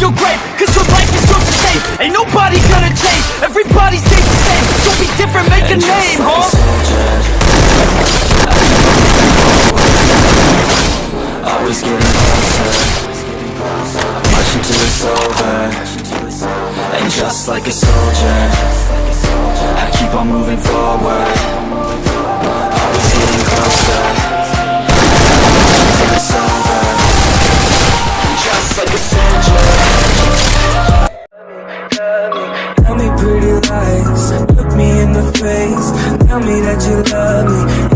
your grave Cause your life is yours to save. Ain't nobody gonna change. Everybody stays the same. Don't be different, make a name, huh? Always getting closer. Marching till it's over. And just like a soldier I keep on moving forward lies Look me in the face. Tell me that you love me.